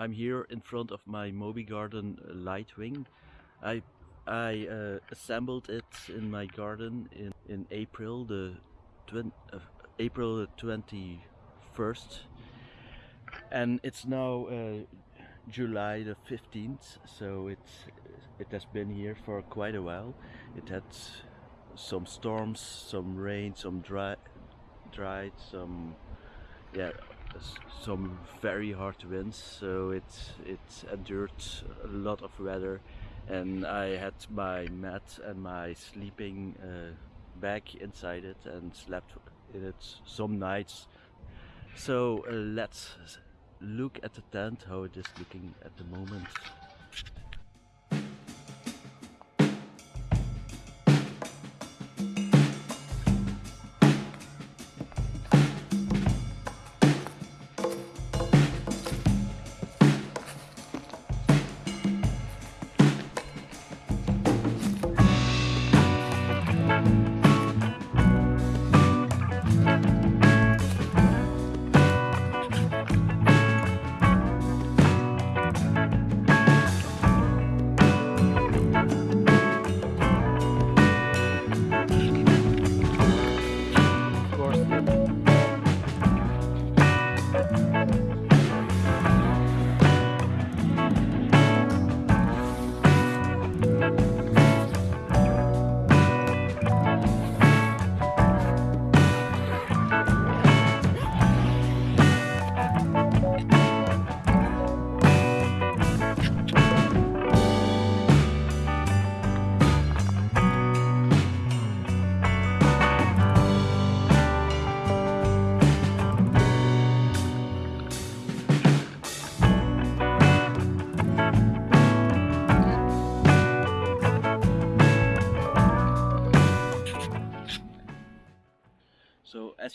I'm here in front of my Mobi Garden Lightwing. I I uh, assembled it in my garden in, in April the uh, April the 21st and it's now uh, July the 15th so it's it has been here for quite a while it had some storms some rain some dry dried some yeah some very hard winds so it it endured a lot of weather. And I had my mat and my sleeping uh, bag inside it and slept in it some nights. So uh, let's look at the tent how it is looking at the moment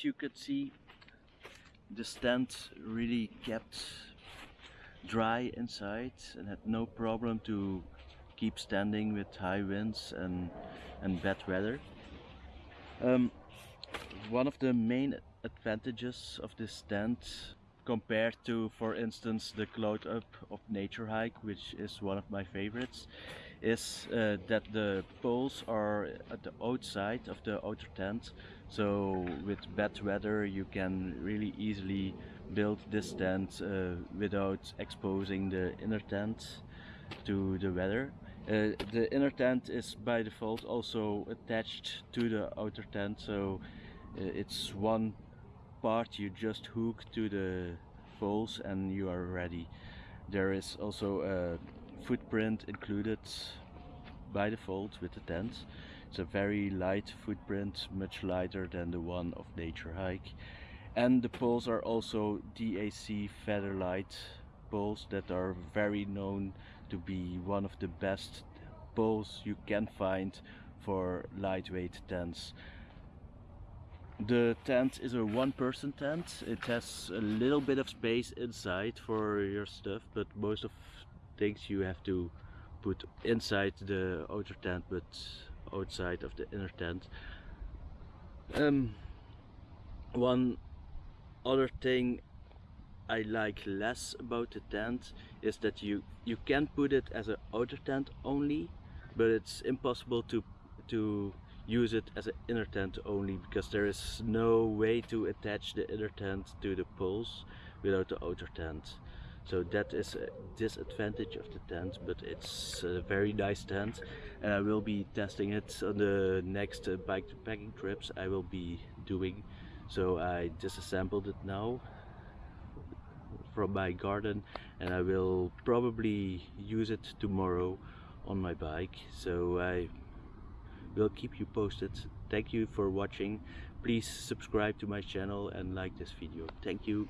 you could see, the stand really kept dry inside and had no problem to keep standing with high winds and, and bad weather. Um, one of the main advantages of this stand compared to for instance the Cloud Up of Naturehike which is one of my favorites is uh, that the poles are at the outside of the outer tent so with bad weather you can really easily build this tent uh, without exposing the inner tent to the weather uh, the inner tent is by default also attached to the outer tent so uh, it's one part you just hook to the poles and you are ready there is also a footprint included by default with the tent. It's a very light footprint, much lighter than the one of Naturehike. And the poles are also DAC Featherlite poles that are very known to be one of the best poles you can find for lightweight tents. The tent is a one person tent. It has a little bit of space inside for your stuff, but most of things you have to put inside the outer tent but outside of the inner tent. Um, one other thing I like less about the tent is that you you can put it as an outer tent only but it's impossible to to use it as an inner tent only because there is no way to attach the inner tent to the poles without the outer tent so that is a disadvantage of the tent but it's a very nice tent and I will be testing it on the next uh, bike packing trips I will be doing. So I disassembled it now from my garden and I will probably use it tomorrow on my bike. So I will keep you posted. Thank you for watching. Please subscribe to my channel and like this video. Thank you